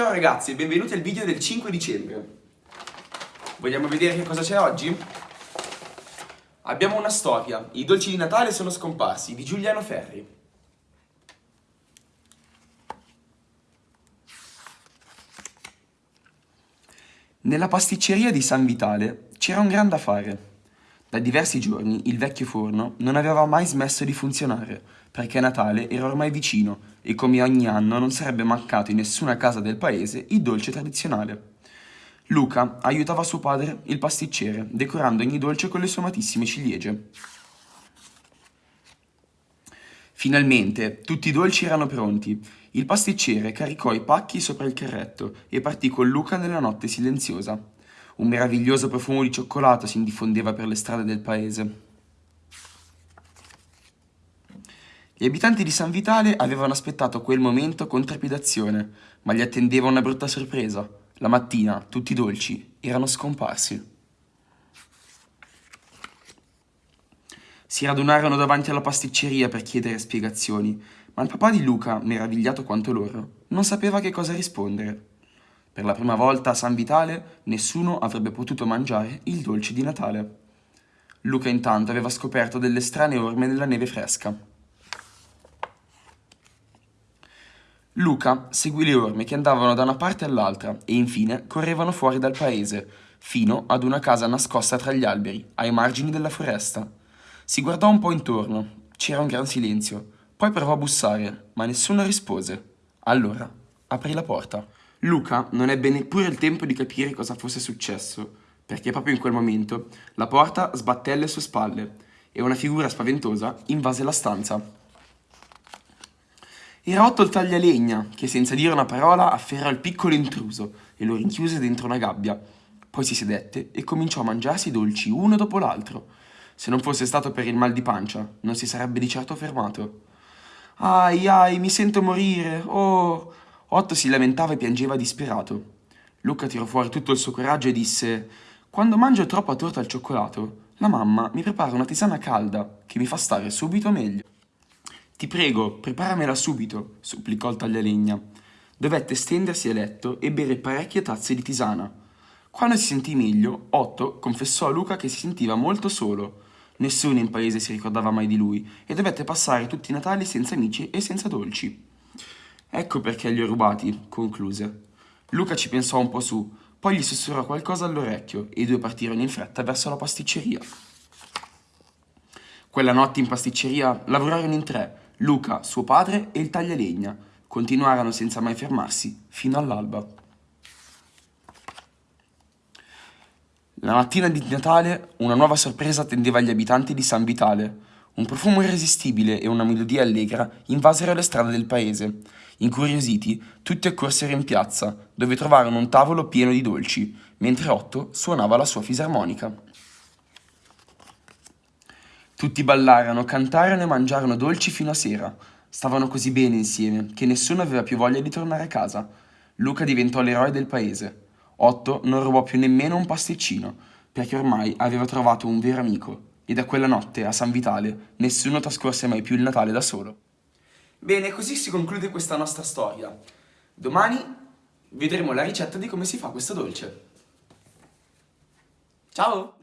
Ciao ragazzi e benvenuti al video del 5 dicembre. Vogliamo vedere che cosa c'è oggi? Abbiamo una storia, i dolci di Natale sono scomparsi, di Giuliano Ferri. Nella pasticceria di San Vitale c'era un grande affare. Da diversi giorni il vecchio forno non aveva mai smesso di funzionare, perché Natale era ormai vicino e come ogni anno non sarebbe mancato in nessuna casa del paese il dolce tradizionale. Luca aiutava suo padre, il pasticcere, decorando ogni dolce con le sue amatissime ciliegie. Finalmente tutti i dolci erano pronti. Il pasticcere caricò i pacchi sopra il carretto e partì con Luca nella notte silenziosa. Un meraviglioso profumo di cioccolato si diffondeva per le strade del paese. Gli abitanti di San Vitale avevano aspettato quel momento con trepidazione, ma gli attendeva una brutta sorpresa. La mattina tutti i dolci erano scomparsi. Si radunarono davanti alla pasticceria per chiedere spiegazioni, ma il papà di Luca, meravigliato quanto loro, non sapeva che cosa rispondere. Per la prima volta a San Vitale nessuno avrebbe potuto mangiare il dolce di Natale. Luca intanto aveva scoperto delle strane orme nella neve fresca. Luca seguì le orme che andavano da una parte all'altra e infine correvano fuori dal paese, fino ad una casa nascosta tra gli alberi, ai margini della foresta. Si guardò un po' intorno, c'era un gran silenzio, poi provò a bussare, ma nessuno rispose. Allora aprì la porta. Luca non ebbe neppure il tempo di capire cosa fosse successo, perché proprio in quel momento la porta sbatté alle sue spalle e una figura spaventosa invase la stanza. Era Otto il taglialegna, che senza dire una parola afferrò il piccolo intruso e lo rinchiuse dentro una gabbia. Poi si sedette e cominciò a mangiarsi i dolci uno dopo l'altro. Se non fosse stato per il mal di pancia, non si sarebbe di certo fermato. Ai ai, mi sento morire, oh! Otto si lamentava e piangeva disperato. Luca tirò fuori tutto il suo coraggio e disse «Quando mangio troppa torta al cioccolato, la mamma mi prepara una tisana calda che mi fa stare subito meglio». «Ti prego, preparamela subito», supplicò il taglialegna. Dovette stendersi a letto e bere parecchie tazze di tisana. Quando si sentì meglio, Otto confessò a Luca che si sentiva molto solo. Nessuno in paese si ricordava mai di lui e dovette passare tutti i Natali senza amici e senza dolci. Ecco perché li ho rubati, concluse. Luca ci pensò un po' su, poi gli sussurrò qualcosa all'orecchio e i due partirono in fretta verso la pasticceria. Quella notte in pasticceria lavorarono in tre, Luca, suo padre e il taglialegna. Continuarono senza mai fermarsi, fino all'alba. La mattina di Natale una nuova sorpresa attendeva gli abitanti di San Vitale. Un profumo irresistibile e una melodia allegra invasero le strade del paese. Incuriositi, tutti accorsero in piazza, dove trovarono un tavolo pieno di dolci, mentre Otto suonava la sua fisarmonica. Tutti ballarono, cantarono e mangiarono dolci fino a sera. Stavano così bene insieme che nessuno aveva più voglia di tornare a casa. Luca diventò l'eroe del paese. Otto non rubò più nemmeno un pasticcino, perché ormai aveva trovato un vero amico e da quella notte a San Vitale nessuno trascorse mai più il Natale da solo. Bene, così si conclude questa nostra storia. Domani vedremo la ricetta di come si fa questo dolce. Ciao!